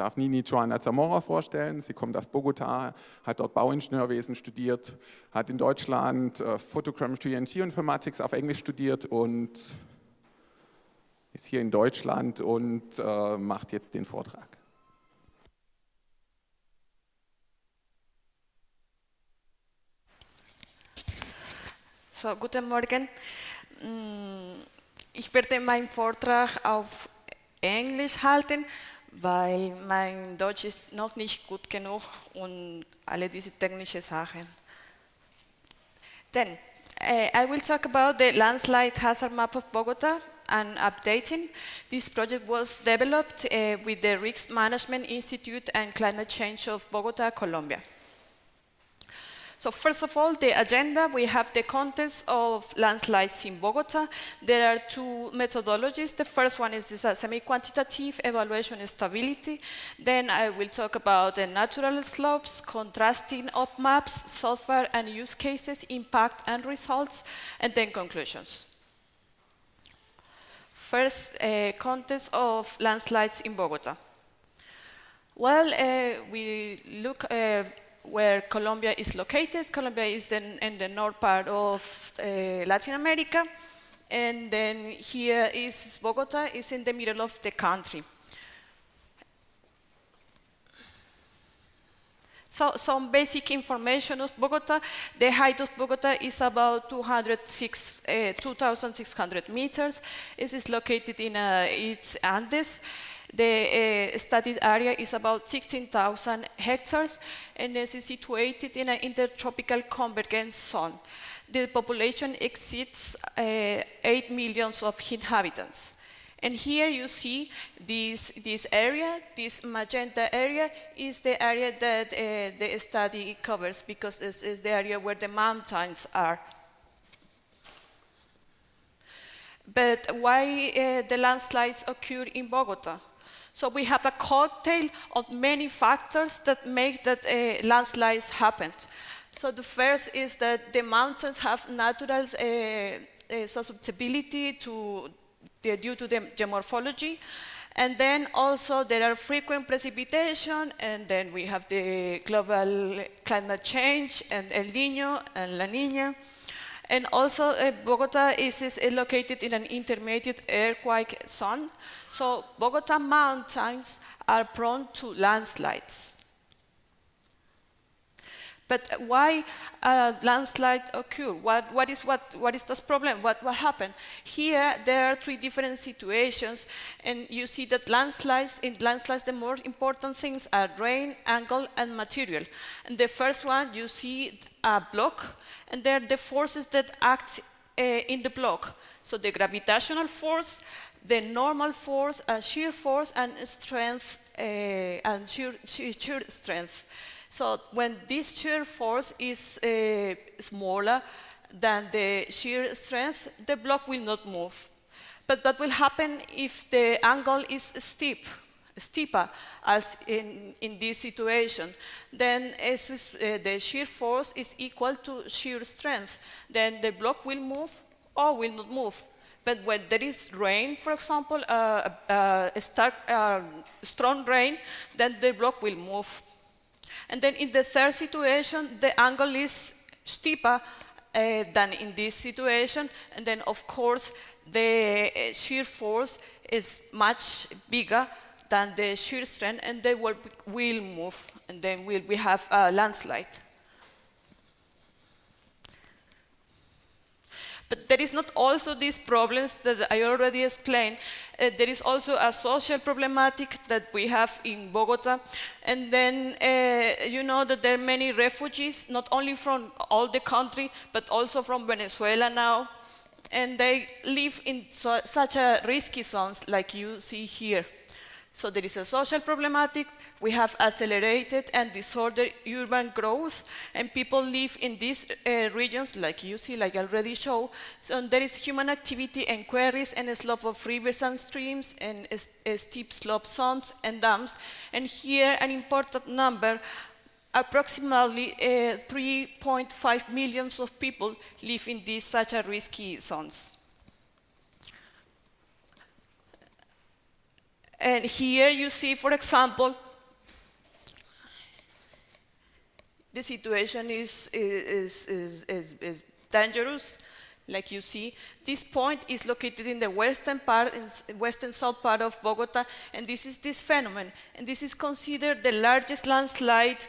darf Nini Joana Zamora vorstellen. Sie kommt aus Bogota, hat dort Bauingenieurwesen studiert, hat in Deutschland äh, Photogrammetry and Geoinformatics auf Englisch studiert und ist hier in Deutschland und äh, macht jetzt den Vortrag. So, guten Morgen. Mm, ich werde meinen Vortrag auf Englisch halten, weil mein Deutsch ist noch nicht gut genug und alle diese technischen Sachen. Then, uh, I will talk about the landslide hazard map of Bogota and updating. This project was developed uh, with the Risk Management Institute and Climate Change of Bogota, Colombia. So first of all, the agenda, we have the context of landslides in Bogota. There are two methodologies. The first one is this semi-quantitative evaluation stability. Then I will talk about the natural slopes, contrasting op maps, software and use cases, impact and results, and then conclusions. First, uh, context of landslides in Bogota. Well, uh, we look uh, where Colombia is located. Colombia is in, in the north part of uh, Latin America. And then here is Bogota, is in the middle of the country. So some basic information of Bogota. The height of Bogota is about 206, uh, 2,600 meters. It is located in uh, its Andes. The uh, studied area is about 16,000 hectares and is situated in an intertropical convergence zone. The population exceeds uh, 8 millions of inhabitants. And here you see this, this area, this magenta area, is the area that uh, the study covers because it's the area where the mountains are. But why uh, the landslides occur in Bogota? So we have a cocktail of many factors that make that uh, landslides happen. So the first is that the mountains have natural uh, uh, susceptibility to, due to the geomorphology. And then also there are frequent precipitation, and then we have the global climate change, and El Nino and La Nina. And also uh, Bogota is, is, located in an intermediate earthquake zone. So Bogota mountains are prone to landslides. But why uh, landslide occur? What, what, is, what, what is this problem? What, what happened? Here, there are three different situations, and you see that landslides, in landslides, the more important things are rain, angle, and material. And the first one, you see a block, and there are the forces that act uh, in the block. So the gravitational force, the normal force, a shear force, and strength, uh, and shear, shear strength. So when this shear force is uh, smaller than the shear strength, the block will not move. But what will happen if the angle is steep, steeper, as in, in this situation? Then is, uh, the shear force is equal to shear strength. Then the block will move or will not move. But when there is rain, for example, uh, uh, a stark, uh, strong rain, then the block will move. And then in the third situation, the angle is steeper uh, than in this situation. And then, of course, the uh, shear force is much bigger than the shear strength, and they will, will move, and then we'll, we have a landslide. But there is not also these problems that I already explained. Uh, there is also a social problematic that we have in Bogota. And then uh, you know that there are many refugees, not only from all the country, but also from Venezuela now. And they live in such a risky zones like you see here. So there is a social problematic, we have accelerated and disordered urban growth, and people live in these uh, regions, like you see, like I already showed. So there is human activity and quarries and a slope of rivers and streams and a, steep slope zones and dams. And here an important number, approximately uh, 3.5 millions of people live in these such a risky zones. And here you see, for example, the situation is, is, is, is, is dangerous, like you see. This point is located in the western part, in western south part of Bogota, and this is this phenomenon. And this is considered the largest landslide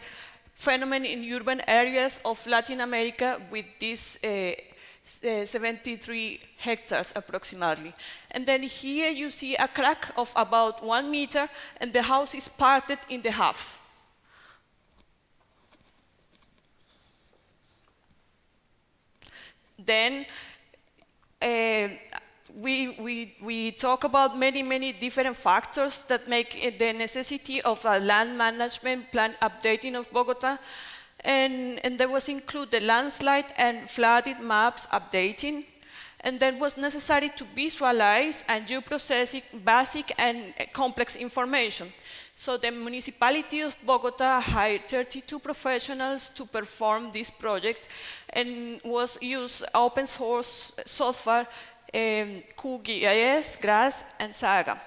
phenomenon in urban areas of Latin America with this uh, uh, 73 hectares approximately. And then here you see a crack of about one meter and the house is parted in the half. Then uh, we, we, we talk about many, many different factors that make the necessity of a land management plan updating of Bogota. And, and there was include the landslide and flooded maps updating. And then was necessary to visualize and do processing basic and complex information. So the municipality of Bogota hired 32 professionals to perform this project and was used open source software um, QGIS, GRASS, and Saga.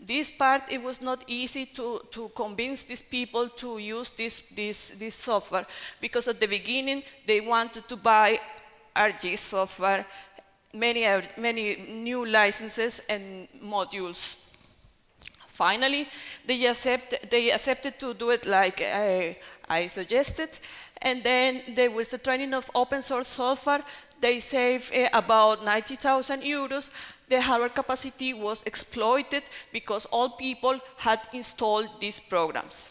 This part, it was not easy to, to convince these people to use this, this, this software because at the beginning they wanted to buy ArcGIS software, many, many new licenses and modules. Finally, they, accept, they accepted to do it like I, I suggested, and then there was the training of open source software. They saved uh, about 90,000 euros. The hardware capacity was exploited because all people had installed these programs.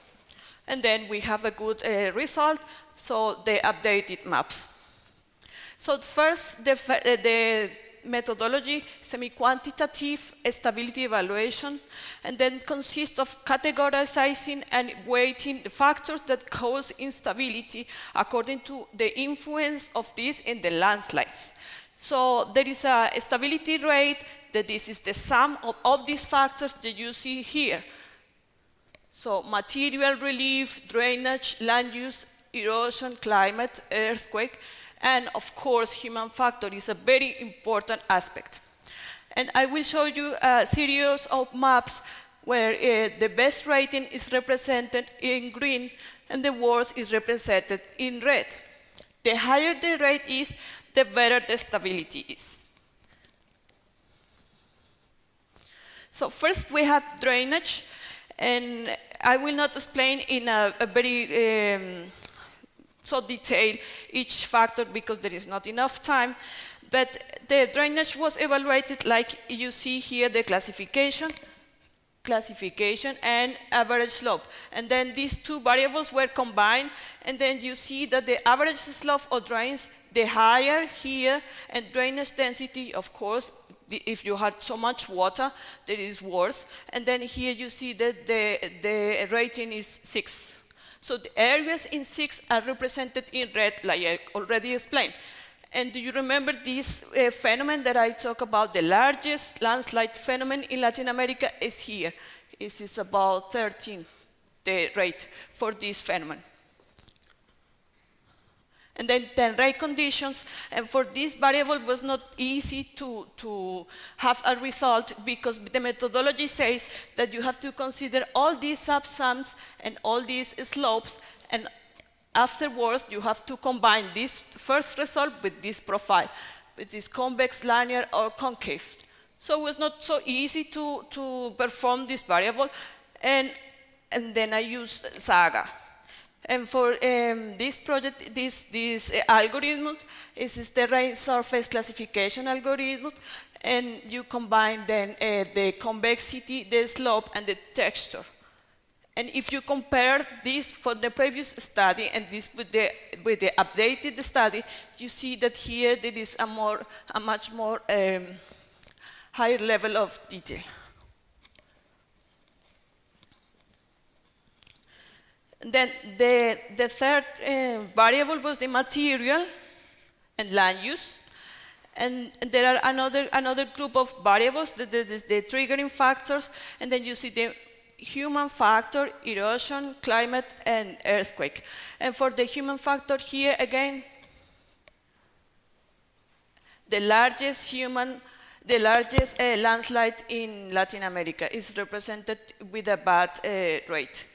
And then we have a good uh, result, so they updated maps. So first, the, uh, the methodology, semi-quantitative stability evaluation, and then consists of categorizing and weighting the factors that cause instability according to the influence of this in the landslides. So there is a stability rate that this is the sum of all these factors that you see here. So material relief, drainage, land use, erosion, climate, earthquake, and of course, human factor is a very important aspect. And I will show you a series of maps where uh, the best rating is represented in green and the worst is represented in red. The higher the rate is, the better the stability is. So first we have drainage, and I will not explain in a, a very um, so detail each factor because there is not enough time. But the drainage was evaluated like you see here the classification, classification and average slope. And then these two variables were combined and then you see that the average slope of drains, the higher here and drainage density, of course, if you had so much water, that is worse. And then here you see that the, the rating is six. So the areas in six are represented in red, like I already explained. And do you remember this uh, phenomenon that I talk about? The largest landslide phenomenon in Latin America is here. This is about 13, the rate for this phenomenon and then 10 rate conditions. And for this variable was not easy to, to have a result because the methodology says that you have to consider all these subsums and all these slopes and afterwards you have to combine this first result with this profile, with this convex, linear, or concave. So it was not so easy to, to perform this variable. And, and then I used Saga. And for um, this project, this, this uh, algorithm is the terrain surface classification algorithm, and you combine then uh, the convexity, the slope, and the texture. And if you compare this for the previous study and this with the, with the updated study, you see that here there is a, more, a much more um, higher level of detail. Then the, the third uh, variable was the material and land use. And, there are another, another group of variables, the, the, the triggering factors, and then you see the human factor, erosion, climate, and earthquake. And for the human factor here again, the largest human, the largest uh, landslide in Latin America is represented with a bad uh, rate.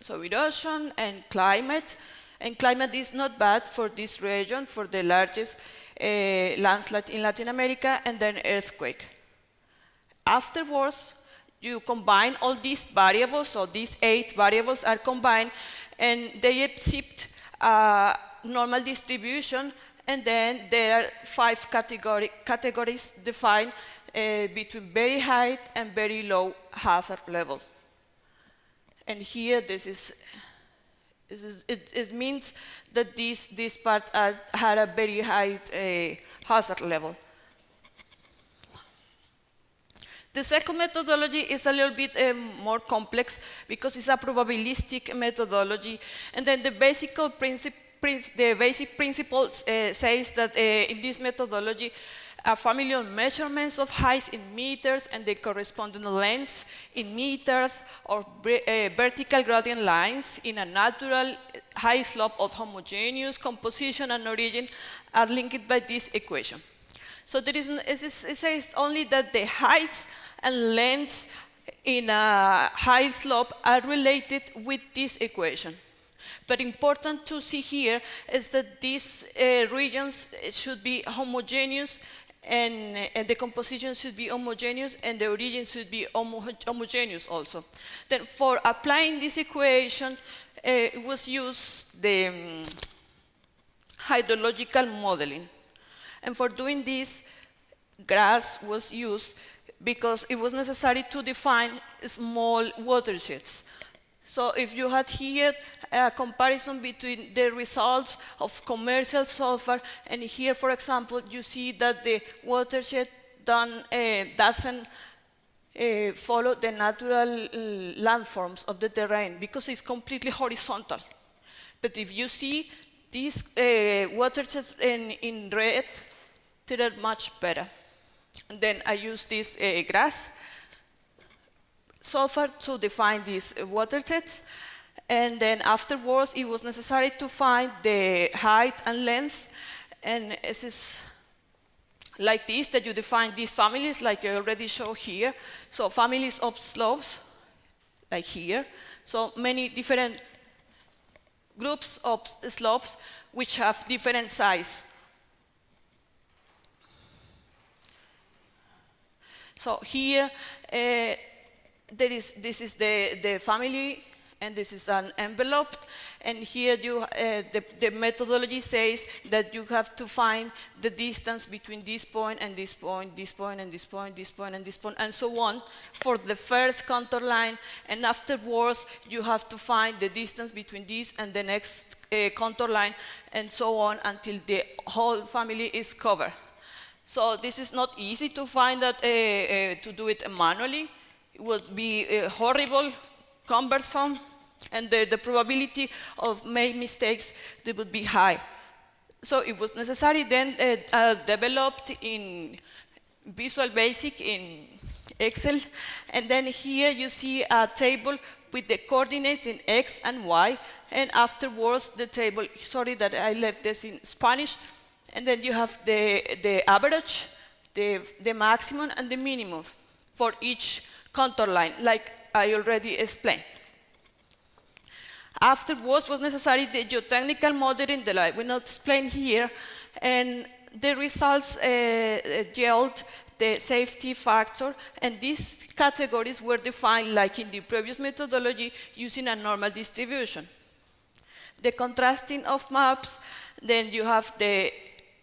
So erosion and climate. And climate is not bad for this region, for the largest uh, landslide in Latin America, and then earthquake. Afterwards, you combine all these variables, so these eight variables are combined, and they accept a normal distribution, and then there are five category, categories defined uh, between very high and very low hazard level. And here, this is, this is it, it, means that this, this part has, had a very high uh, hazard level. The second methodology is a little bit uh, more complex because it's a probabilistic methodology. And then the basic principle the basic principle uh, says that uh, in this methodology, a family of measurements of heights in meters and the corresponding lengths in meters or uh, vertical gradient lines in a natural high slope of homogeneous composition and origin are linked by this equation. So there is, it says only that the heights and lengths in a high slope are related with this equation. But important to see here is that these uh, regions should be homogeneous and, and, the composition should be homogeneous and the origin should be homo homogeneous also. Then for applying this equation, uh, it was used the um, hydrological modeling. And for doing this, GRASS was used because it was necessary to define small watersheds. So if you had here a comparison between the results of commercial sulfur and here, for example, you see that the watershed done, uh, doesn't uh, follow the natural uh, landforms of the terrain because it's completely horizontal. But if you see these uh, watersheds in, in red, they are much better. And then I use this uh, GRASS sulfur to define these watersheds. And then afterwards, it was necessary to find the height and length. And this is like this, that you define these families, like I already showed here. So families of slopes, like here. So many different groups of slopes which have different size. So here, uh, there is, this is the, the family, and this is an envelope. And here you, uh, the, the, methodology says that you have to find the distance between this point and this point, this point and this point, this point and this point, and so on for the first contour line. And afterwards, you have to find the distance between this and the next uh, contour line, and so on until the whole family is covered. So this is not easy to find that, uh, uh to do it manually would be horrible, cumbersome, and the, the, probability of making mistakes they would be high. So it was necessary then uh, uh, developed in Visual Basic in Excel, and then here you see a table with the coordinates in X and Y, and afterwards the table, sorry that I left this in Spanish, and then you have the, the average, the, the maximum, and the minimum for each contour line, like I already explained. Afterwards was necessary the geotechnical modeling that I will not explain here, and the results uh, yield the safety factor, and these categories were defined like in the previous methodology using a normal distribution. The contrasting of maps, then you have the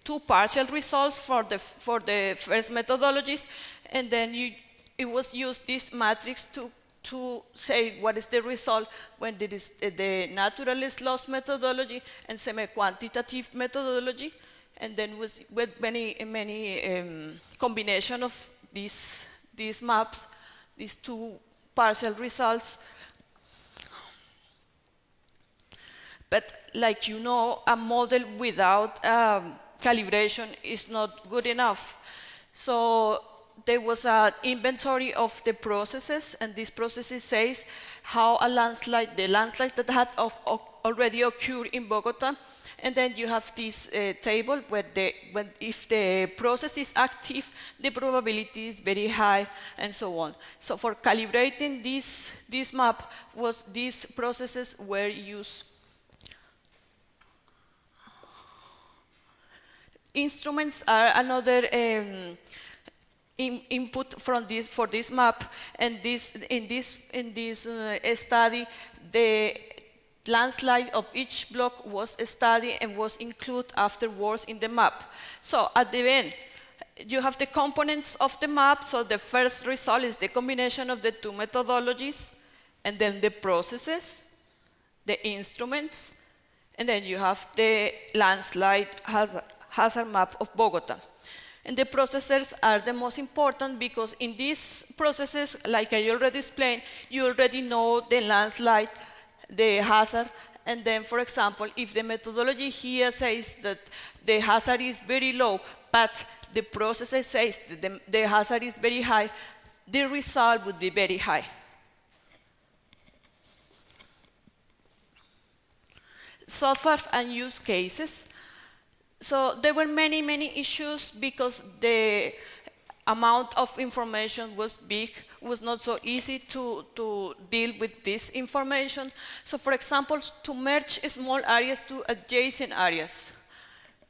two partial results for the, for the first methodologies, and then you it was used this matrix to to say what is the result when there is the natural slopes methodology and semi-quantitative methodology, and then with, with many many um, combination of these these maps, these two partial results. But like you know, a model without um, calibration is not good enough. So there was an inventory of the processes, and this processes says how a landslide, the landslide that had of, of already occurred in Bogota, And then you have this uh, table where the, when, if the process is active, the probability is very high, and so on. So for calibrating this, this map, was these processes were used. Instruments are another um, in, input from this for this map, and this in this in this uh, study, the landslide of each block was studied and was included afterwards in the map. So at the end, you have the components of the map. So the first result is the combination of the two methodologies, and then the processes, the instruments, and then you have the landslide hazard, hazard map of Bogota. And the processors are the most important because in these processes, like I already explained, you already know the landslide, the hazard, and then, for example, if the methodology here says that the hazard is very low, but the processor says that the, the hazard is very high, the result would be very high. Software and use cases. So there were many, many issues because the amount of information was big, was not so easy to, to deal with this information. So for example, to merge small areas to adjacent areas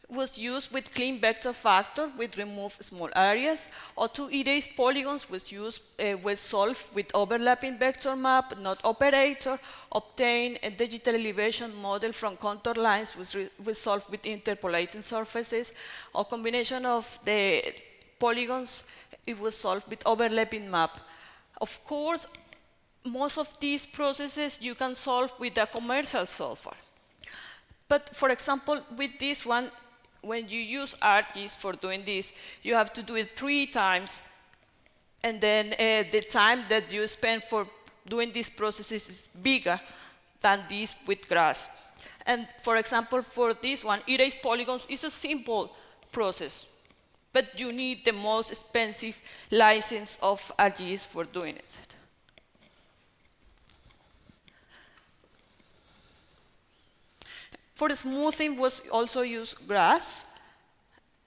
was used with clean vector factor, with remove small areas, or to erase polygons was used, uh, was solved with overlapping vector map, not operator, obtain a digital elevation model from contour lines was, was solved with interpolating surfaces, or combination of the polygons, it was solved with overlapping map. Of course, most of these processes you can solve with a commercial software. But for example, with this one, when you use ArcGIS for doing this, you have to do it three times, and then uh, the time that you spend for doing these processes is bigger than this with GRASS. And for example, for this one, erase polygons is a simple process, but you need the most expensive license of ArcGIS for doing it. For smoothing was also used GRASS,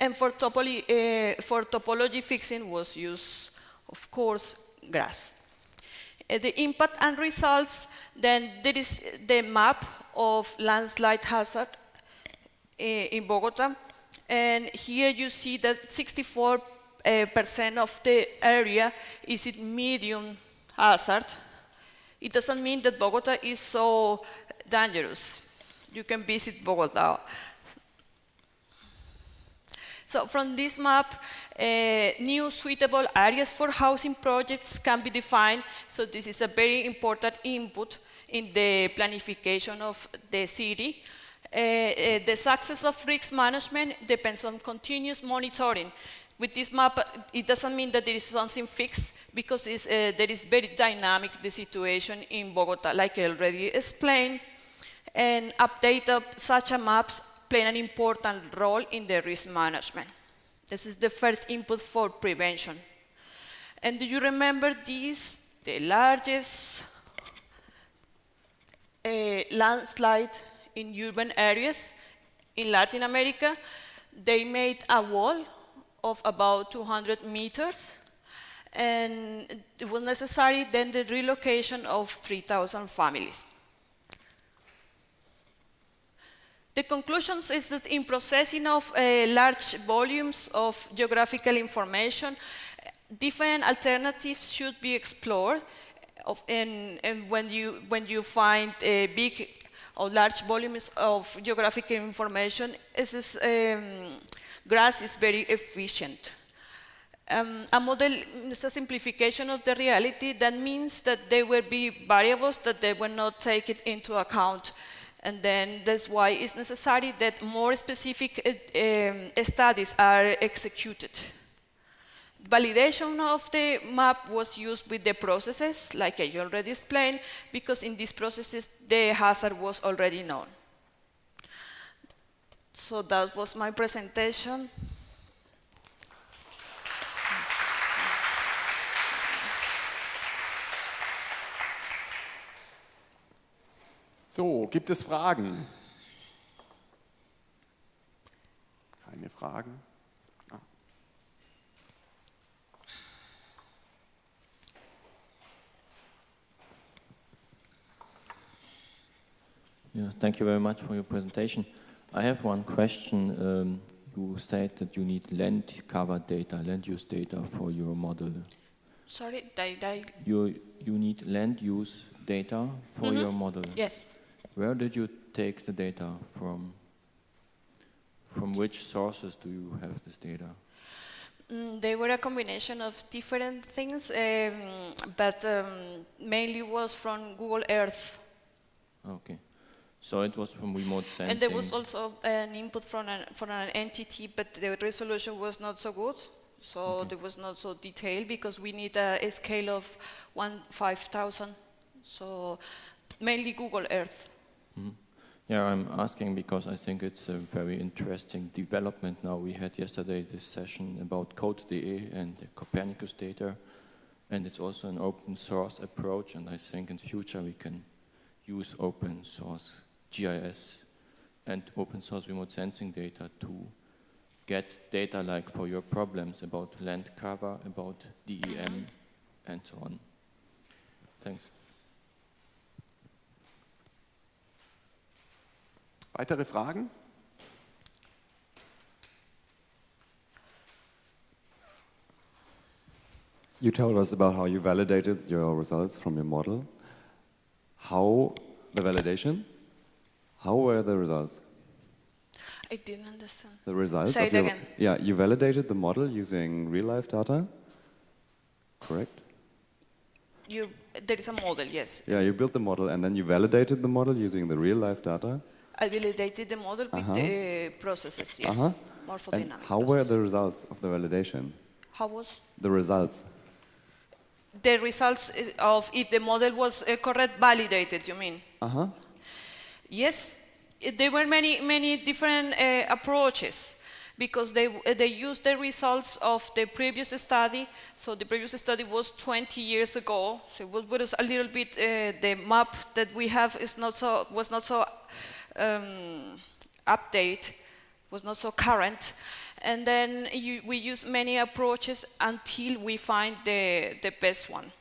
and for topology, uh, for topology fixing was used, of course, GRASS. Uh, the impact and results, then there is the map of landslide hazard uh, in Bogota, and here you see that 64 uh, percent of the area is in medium hazard. It doesn't mean that Bogota is so dangerous you can visit Bogota. So from this map, uh, new suitable areas for housing projects can be defined. So this is a very important input in the planification of the city. Uh, uh, the success of risk management depends on continuous monitoring. With this map, it doesn't mean that there is something fixed because uh, there is very dynamic the situation in Bogota, like I already explained and update of such a maps play an important role in the risk management. This is the first input for prevention. And do you remember this, the largest uh, landslide in urban areas in Latin America? They made a wall of about 200 meters and it was necessary then the relocation of 3,000 families. The conclusions is that in processing of uh, large volumes of geographical information, different alternatives should be explored. Of, and, and, when you when you find a big or large volumes of geographical information, is, um, GRASS is very efficient. Um, a model is a simplification of the reality. That means that there will be variables that they will not take it into account and then that's why it's necessary that more specific um, studies are executed. Validation of the map was used with the processes, like I already explained, because in these processes the hazard was already known. So that was my presentation. So, gibt es Fragen? Keine Fragen? Ah. Yeah, thank you very much for your presentation. I have one question. Um, you said that you need land cover data, land use data for your model. Sorry, I, I, You, you need land use data for Mhm. your model. yes. Where did you take the data from? From which sources do you have this data? Mm, they were a combination of different things, um, but um, mainly was from Google Earth. Okay. So it was from remote sensing. And there was also an input from an, from an entity, but the resolution was not so good. So Okay. there was not so detailed because we need a, a scale of one five thousand. So mainly Google Earth. Mhm. Yeah, I'm asking because I think it's a very interesting development now. We had yesterday this session about Code.de and the Copernicus data, and it's also an open source approach, and I think in future we can use open source GIS and open source remote sensing data to get data like for your problems about land cover, about DEM, and so on. Thanks. Weitere Fragen? You told us about how you validated your results from your model. How the validation? How were the results? I didn't understand. The results Say of it your again. yeah, you validated the model using real life data. Correct? You, there is a model, yes. Yeah, you built the model and then you validated the model using the real life data. I validated the model with Uh-huh. the processes, yes. Uh-huh. And Morphodynamic. how were the results of the validation? How was? The results. The results uh, of if the model was uh, correct validated, you mean? Uh-huh. Yes, there were many, many different uh, approaches because they, uh, they used the results of the previous study. So the previous study was 20 years ago. So it was, was a little bit, uh, the map that we have is not so, was not so um, update, was not so current. And then you, we use many approaches until we find the, the best one.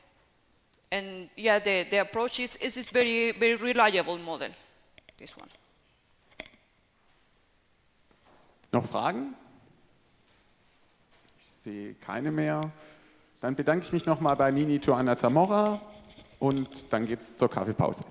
And yeah, the, the approach is, is this very, very reliable model, this one. Noch Fragen? Ich sehe keine mehr. Dann bedanke ich mich nochmal bei Nini Joanna Zamora und dann geht es zur Kaffeepause.